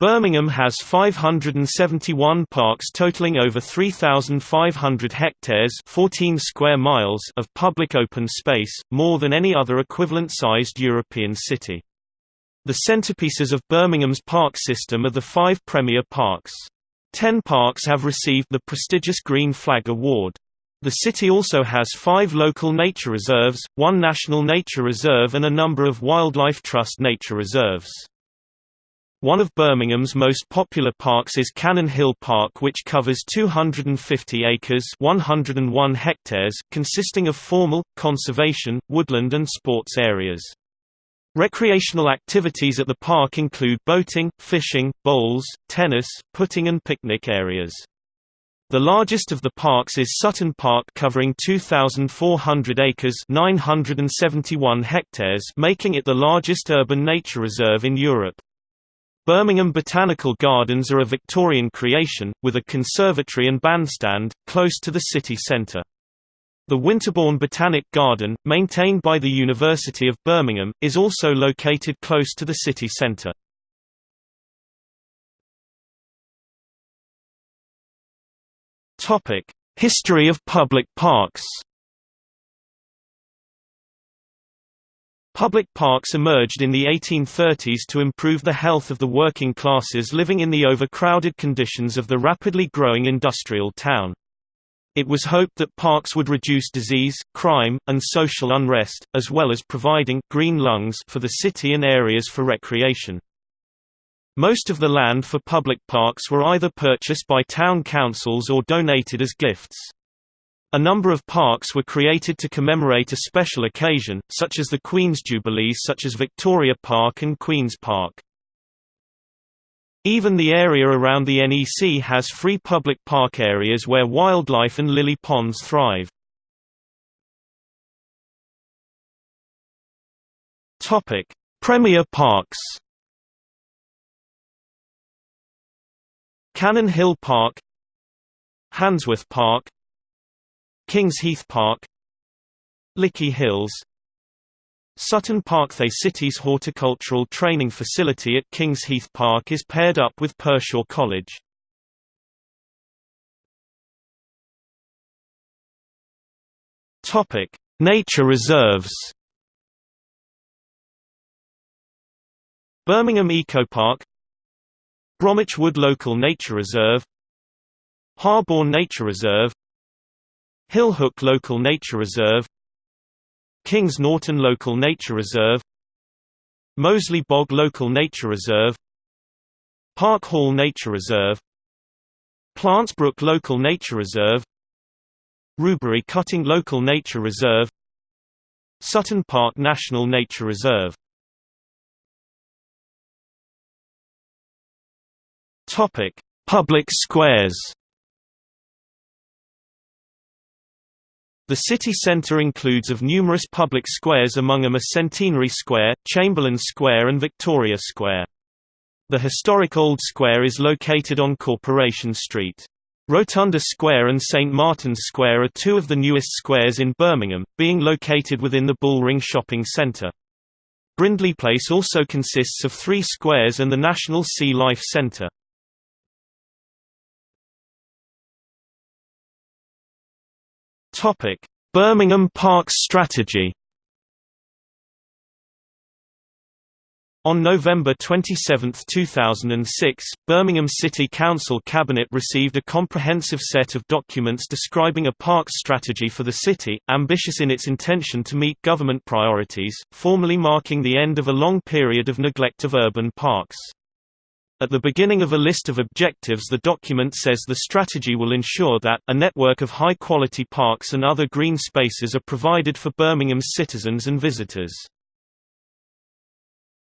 Birmingham has 571 parks totaling over 3,500 hectares 14 square miles of public open space, more than any other equivalent-sized European city. The centerpieces of Birmingham's park system are the five premier parks. Ten parks have received the prestigious Green Flag Award. The city also has five local nature reserves, one national nature reserve and a number of Wildlife Trust nature reserves. One of Birmingham's most popular parks is Cannon Hill Park which covers 250 acres 101 hectares consisting of formal, conservation, woodland and sports areas. Recreational activities at the park include boating, fishing, bowls, tennis, putting and picnic areas. The largest of the parks is Sutton Park covering 2,400 acres 971 hectares making it the largest urban nature reserve in Europe. Birmingham Botanical Gardens are a Victorian creation, with a conservatory and bandstand, close to the city centre. The Winterbourne Botanic Garden, maintained by the University of Birmingham, is also located close to the city centre. History of public parks Public parks emerged in the 1830s to improve the health of the working classes living in the overcrowded conditions of the rapidly growing industrial town. It was hoped that parks would reduce disease, crime, and social unrest, as well as providing green lungs for the city and areas for recreation. Most of the land for public parks were either purchased by town councils or donated as gifts. A number of parks were created to commemorate a special occasion, such as the Queen's Jubilee such as Victoria Park and Queen's Park. Even the area around the NEC has free public park areas where wildlife and lily ponds thrive. Premier parks Cannon Hill Park Handsworth Park Kings Heath Park Lickey Hills Sutton Park The city's horticultural training facility at Kings Heath Park is paired up with Pershore College. Nature reserves Birmingham Eco Park Bromwich Wood Local Nature Reserve Harborne Nature Reserve Hillhook Local Nature Reserve Kings Norton Local Nature Reserve Moseley Bog Local Nature Reserve Park Hall Nature Reserve Plantsbrook Local Nature Reserve Rubery Cutting Local Nature Reserve Sutton Park National Nature Reserve. Public squares The city centre includes of numerous public squares among them a Centenary Square, Chamberlain Square and Victoria Square. The historic Old Square is located on Corporation Street. Rotunda Square and St Martin's Square are two of the newest squares in Birmingham, being located within the Bullring Shopping Centre. Brindley Place also consists of three squares and the National Sea Life Centre. Birmingham Parks strategy. On November 27, 2006, Birmingham City Council Cabinet received a comprehensive set of documents describing a parks strategy for the city, ambitious in its intention to meet government priorities, formally marking the end of a long period of neglect of urban parks. At the beginning of a list of objectives the document says the strategy will ensure that, a network of high-quality parks and other green spaces are provided for Birmingham's citizens and visitors.